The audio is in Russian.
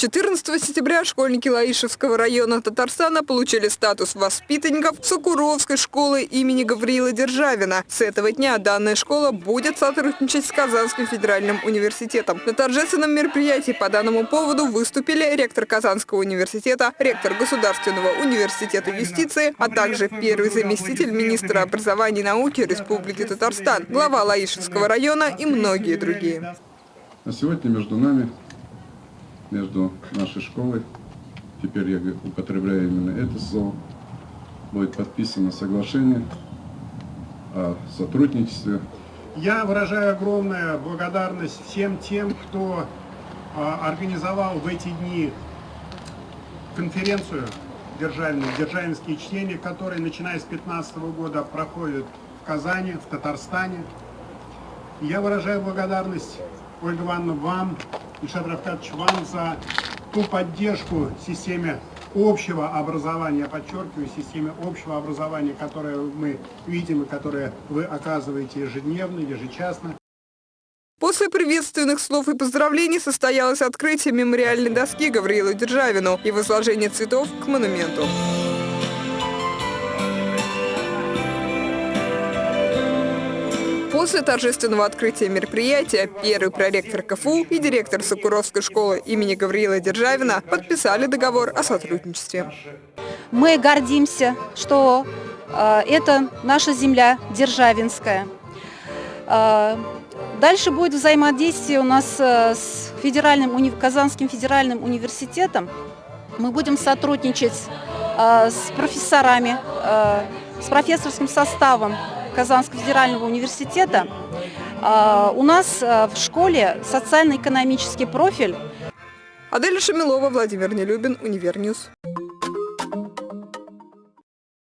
14 сентября школьники Лаишевского района Татарстана получили статус воспитанников Сокуровской школы имени Гавриила Державина. С этого дня данная школа будет сотрудничать с Казанским федеральным университетом. На торжественном мероприятии по данному поводу выступили ректор Казанского университета, ректор Государственного университета юстиции, а также первый заместитель министра образования и науки Республики Татарстан, глава Лаишевского района и многие другие. А сегодня между нами между нашей школой, теперь я употребляю именно это слово, будет подписано соглашение о сотрудничестве. Я выражаю огромную благодарность всем тем, кто а, организовал в эти дни конференцию державную, державинские чтения, которые, начиная с 2015 года, проходят в Казани, в Татарстане. Я выражаю благодарность, Ольга Ивановна, вам, Ильшат Равкатович, вам за ту поддержку системе общего образования, подчеркиваю, системе общего образования, которое мы видим и которое вы оказываете ежедневно, ежечасно. После приветственных слов и поздравлений состоялось открытие мемориальной доски Гавриилу Державину и возложение цветов к монументу. После торжественного открытия мероприятия первый проректор КФУ и директор Сокуровской школы имени Гавриила Державина подписали договор о сотрудничестве. Мы гордимся, что э, это наша земля Державинская. Э, дальше будет взаимодействие у нас э, с федеральным, Казанским федеральным университетом. Мы будем сотрудничать э, с профессорами, э, с профессорским составом Казанского федерального университета а, у нас а, в школе социально-экономический профиль. Адель Шамилова, Владимир Нелюбин, Univer News.